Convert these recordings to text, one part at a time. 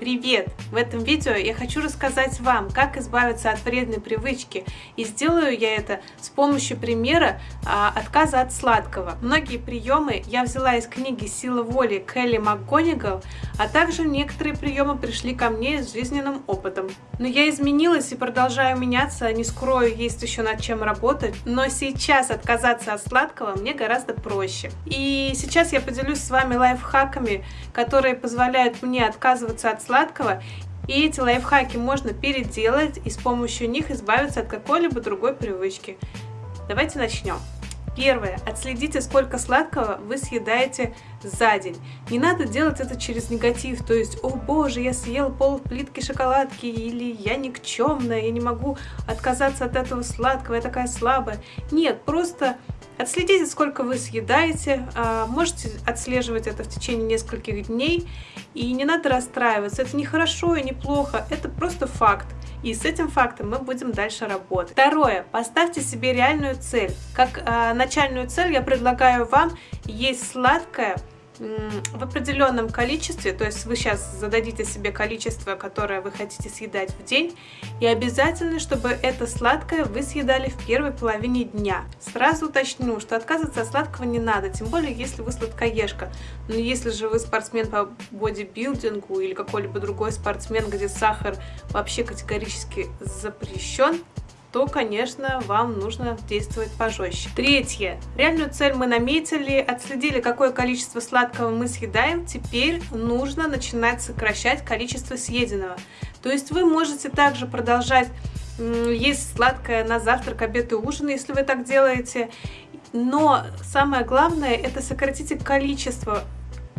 Привет! В этом видео я хочу рассказать вам, как избавиться от вредной привычки. И сделаю я это с помощью примера а, отказа от сладкого. Многие приемы я взяла из книги «Сила воли» Келли МакГонигал, а также некоторые приемы пришли ко мне с жизненным опытом. Но я изменилась и продолжаю меняться, не скрою, есть еще над чем работать. Но сейчас отказаться от сладкого мне гораздо проще. И сейчас я поделюсь с вами лайфхаками, которые позволяют мне отказываться от сладкого, и эти лайфхаки можно переделать и с помощью них избавиться от какой-либо другой привычки. Давайте начнем. Первое. Отследите, сколько сладкого вы съедаете за день. Не надо делать это через негатив, то есть, о боже, я съел пол плитки шоколадки, или я никчемная, я не могу отказаться от этого сладкого, я такая слабая. Нет, просто Отследите, сколько вы съедаете, а, можете отслеживать это в течение нескольких дней, и не надо расстраиваться, это не хорошо и не плохо, это просто факт. И с этим фактом мы будем дальше работать. Второе. Поставьте себе реальную цель. Как э, начальную цель я предлагаю вам есть сладкое, в определенном количестве, то есть вы сейчас зададите себе количество, которое вы хотите съедать в день, и обязательно, чтобы это сладкое вы съедали в первой половине дня. Сразу уточню, что отказываться от сладкого не надо, тем более, если вы сладкоежка. Но если же вы спортсмен по бодибилдингу или какой-либо другой спортсмен, где сахар вообще категорически запрещен, то, конечно, вам нужно действовать пожестче. Третье. Реальную цель мы наметили, отследили, какое количество сладкого мы съедаем. Теперь нужно начинать сокращать количество съеденного. То есть вы можете также продолжать есть сладкое на завтрак, обед и ужин, если вы так делаете. Но самое главное, это сократите количество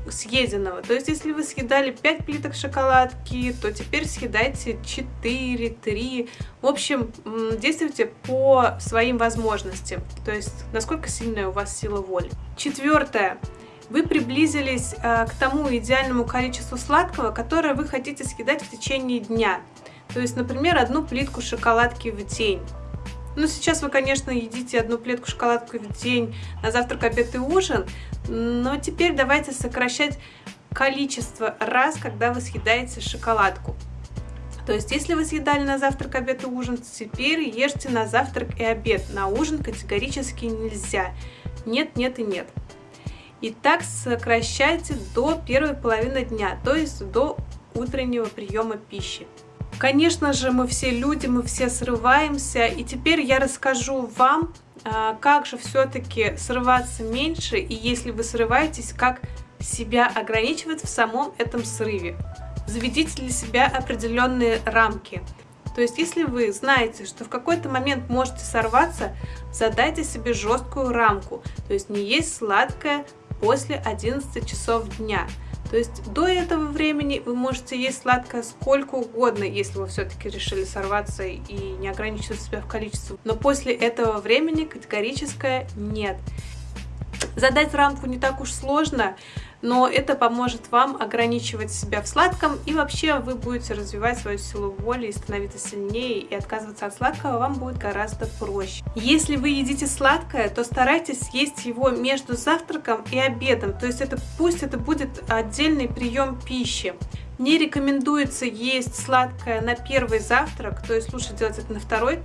съеденного. То есть, если вы съедали 5 плиток шоколадки, то теперь съедайте 4, 3. В общем, действуйте по своим возможностям. То есть, насколько сильная у вас сила воли. Четвертое. Вы приблизились э, к тому идеальному количеству сладкого, которое вы хотите съедать в течение дня. То есть, например, одну плитку шоколадки в день. Ну, сейчас вы, конечно, едите одну плитку шоколадку в день на завтрак, обед и ужин, но теперь давайте сокращать количество раз, когда вы съедаете шоколадку. То есть, если вы съедали на завтрак, обед и ужин, теперь ешьте на завтрак и обед. На ужин категорически нельзя. Нет, нет и нет. И так сокращайте до первой половины дня, то есть до утреннего приема пищи. Конечно же, мы все люди, мы все срываемся, и теперь я расскажу вам, а, как же все-таки срываться меньше, и если вы срываетесь, как себя ограничивать в самом этом срыве. Заведите для себя определенные рамки. То есть, если вы знаете, что в какой-то момент можете сорваться, задайте себе жесткую рамку. То есть, не есть сладкое после 11 часов дня. То есть до этого времени вы можете есть сладкое сколько угодно, если вы все-таки решили сорваться и не ограничивать себя в количестве. Но после этого времени категорическое нет. Задать рамку не так уж сложно, но это поможет вам ограничивать себя в сладком, и вообще вы будете развивать свою силу воли и становиться сильнее, и отказываться от сладкого вам будет гораздо проще. Если вы едите сладкое, то старайтесь есть его между завтраком и обедом, то есть это пусть это будет отдельный прием пищи. Не рекомендуется есть сладкое на первый завтрак, то есть лучше делать это на второй,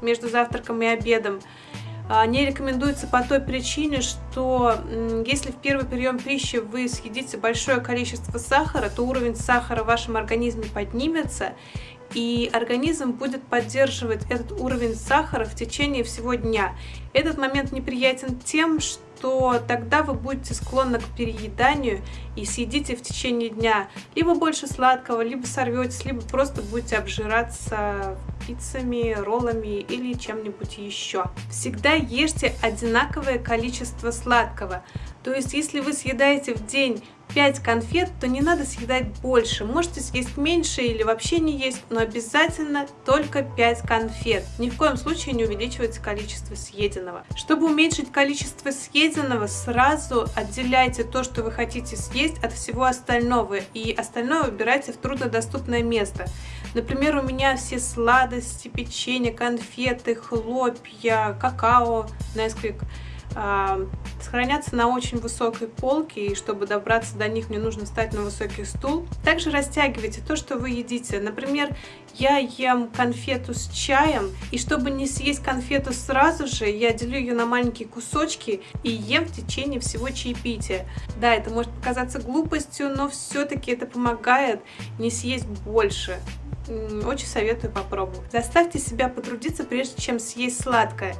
между завтраком и обедом. А, не рекомендуется по той причине, что если в первый прием пищи вы съедите большое количество сахара, то уровень сахара в вашем организме поднимется, и организм будет поддерживать этот уровень сахара в течение всего дня. Этот момент неприятен тем, что тогда вы будете склонны к перееданию и съедите в течение дня либо больше сладкого, либо сорветесь, либо просто будете обжираться пиццами, роллами или чем-нибудь еще. Всегда ешьте одинаковое количество сладкого. То есть, если вы съедаете в день 5 конфет, то не надо съедать больше. Можете съесть меньше или вообще не есть, но обязательно только 5 конфет. Ни в коем случае не увеличивайте количество съеденного. Чтобы уменьшить количество съеденного, сразу отделяйте то, что вы хотите съесть от всего остального. И остальное выбирайте в труднодоступное место. Например, у меня все сладости, печенье, конфеты, хлопья, какао, э, хранятся на очень высокой полке, и чтобы добраться до них, мне нужно встать на высокий стул. Также растягивайте то, что вы едите. Например, я ем конфету с чаем, и чтобы не съесть конфету сразу же, я делю ее на маленькие кусочки и ем в течение всего чаепития. Да, это может показаться глупостью, но все-таки это помогает не съесть больше. Очень советую попробовать. Заставьте себя потрудиться, прежде чем съесть сладкое.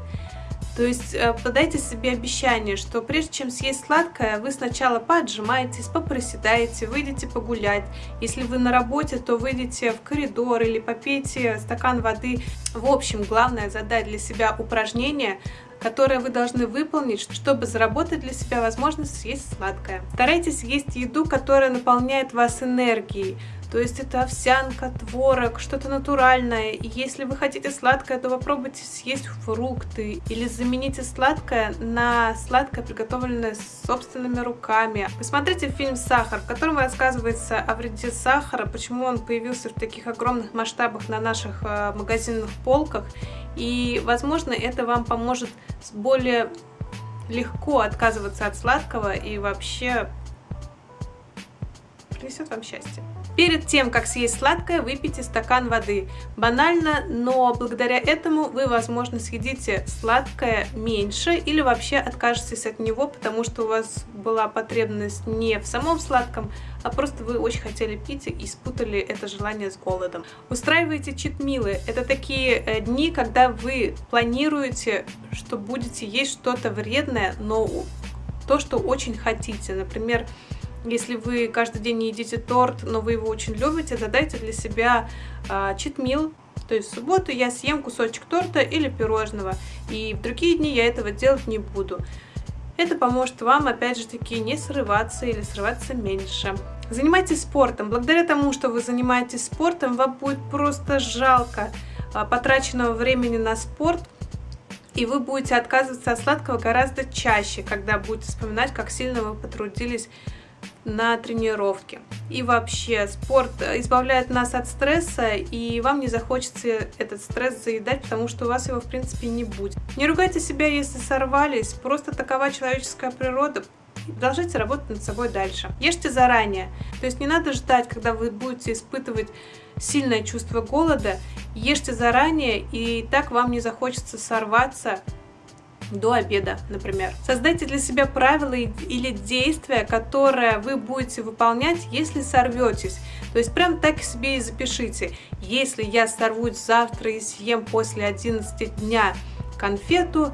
То есть э, подайте себе обещание, что прежде чем съесть сладкое, вы сначала поотжимаетесь, попроседаете, выйдете погулять. Если вы на работе, то выйдете в коридор или попейте стакан воды. В общем, главное задать для себя упражнение, которое вы должны выполнить, чтобы заработать для себя возможность съесть сладкое. Старайтесь есть еду, которая наполняет вас энергией. То есть это овсянка, творог, что-то натуральное. И если вы хотите сладкое, то попробуйте съесть фрукты. Или замените сладкое на сладкое, приготовленное собственными руками. Посмотрите фильм «Сахар», в котором рассказывается о вреде сахара, почему он появился в таких огромных масштабах на наших э, магазинных полках. И, возможно, это вам поможет более легко отказываться от сладкого и вообще принесет вам счастье. Перед тем, как съесть сладкое, выпейте стакан воды. Банально, но благодаря этому вы, возможно, съедите сладкое меньше или вообще откажетесь от него, потому что у вас была потребность не в самом сладком, а просто вы очень хотели пить и спутали это желание с голодом. Устраивайте читмилы. Это такие э, дни, когда вы планируете, что будете есть что-то вредное, но то, что очень хотите. Например, если вы каждый день не едите торт, но вы его очень любите, задайте для себя э, читмил. То есть в субботу я съем кусочек торта или пирожного, и в другие дни я этого делать не буду. Это поможет вам, опять же таки, не срываться или срываться меньше. Занимайтесь спортом. Благодаря тому, что вы занимаетесь спортом, вам будет просто жалко а, потраченного времени на спорт, и вы будете отказываться от сладкого гораздо чаще, когда будете вспоминать, как сильно вы потрудились на тренировке. И вообще, спорт избавляет нас от стресса, и вам не захочется этот стресс заедать, потому что у вас его, в принципе, не будет. Не ругайте себя, если сорвались, просто такова человеческая природа. Продолжайте работать над собой дальше. Ешьте заранее. То есть не надо ждать, когда вы будете испытывать сильное чувство голода. Ешьте заранее, и так вам не захочется сорваться до обеда, например. Создайте для себя правила или действия, которые вы будете выполнять, если сорветесь. То есть прям так себе и запишите. Если я сорвусь завтра и съем после 11 дня конфету,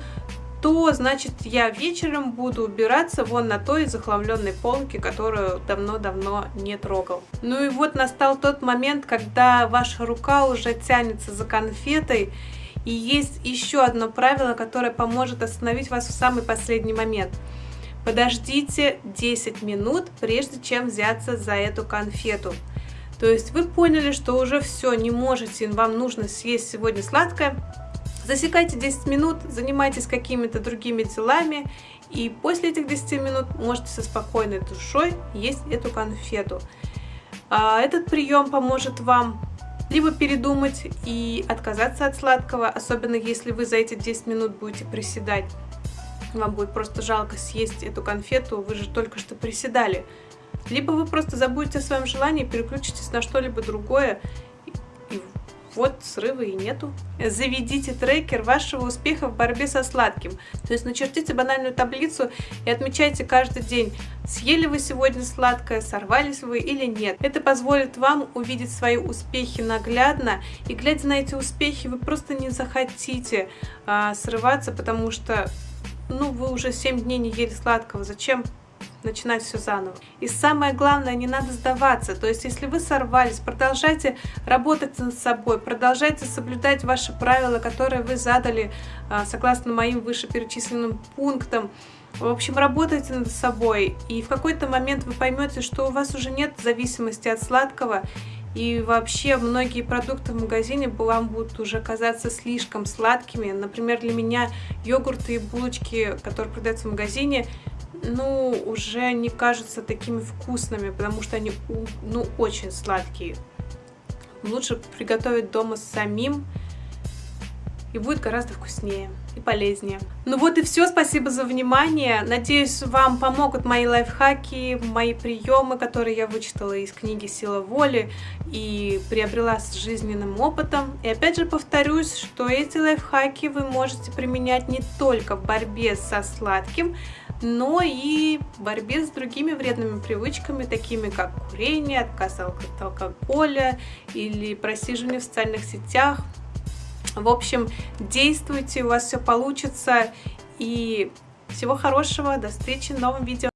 то, значит, я вечером буду убираться вон на той захламленной полке, которую давно-давно не трогал. Ну и вот настал тот момент, когда ваша рука уже тянется за конфетой, и есть еще одно правило, которое поможет остановить вас в самый последний момент. Подождите 10 минут, прежде чем взяться за эту конфету. То есть вы поняли, что уже все, не можете, вам нужно съесть сегодня сладкое. Засекайте 10 минут, занимайтесь какими-то другими делами, и после этих 10 минут можете со спокойной душой есть эту конфету. А, этот прием поможет вам либо передумать и отказаться от сладкого, особенно если вы за эти 10 минут будете приседать. Вам будет просто жалко съесть эту конфету, вы же только что приседали. Либо вы просто забудете о своем желании, переключитесь на что-либо другое вот срыва и нету. Заведите трекер вашего успеха в борьбе со сладким. То есть начертите банальную таблицу и отмечайте каждый день, съели вы сегодня сладкое, сорвались вы или нет. Это позволит вам увидеть свои успехи наглядно, и глядя на эти успехи, вы просто не захотите а, срываться, потому что ну, вы уже 7 дней не ели сладкого, зачем начинать все заново. И самое главное, не надо сдаваться. То есть, если вы сорвались, продолжайте работать над собой, продолжайте соблюдать ваши правила, которые вы задали а, согласно моим вышеперечисленным пунктам. В общем, работайте над собой, и в какой-то момент вы поймете, что у вас уже нет зависимости от сладкого, и вообще многие продукты в магазине вам будут уже казаться слишком сладкими. Например, для меня йогурты и булочки, которые продаются в магазине, ну, уже не кажутся такими вкусными, потому что они, ну, очень сладкие. Лучше приготовить дома самим и будет гораздо вкуснее и полезнее. Ну вот и все, спасибо за внимание. Надеюсь, вам помогут мои лайфхаки, мои приемы, которые я вычитала из книги «Сила воли» и приобрела с жизненным опытом. И опять же повторюсь, что эти лайфхаки вы можете применять не только в борьбе со сладким, но и в борьбе с другими вредными привычками, такими как курение, отказ от алкоголя или просиживание в социальных сетях. В общем, действуйте, у вас все получится. И всего хорошего, до встречи в новом видео.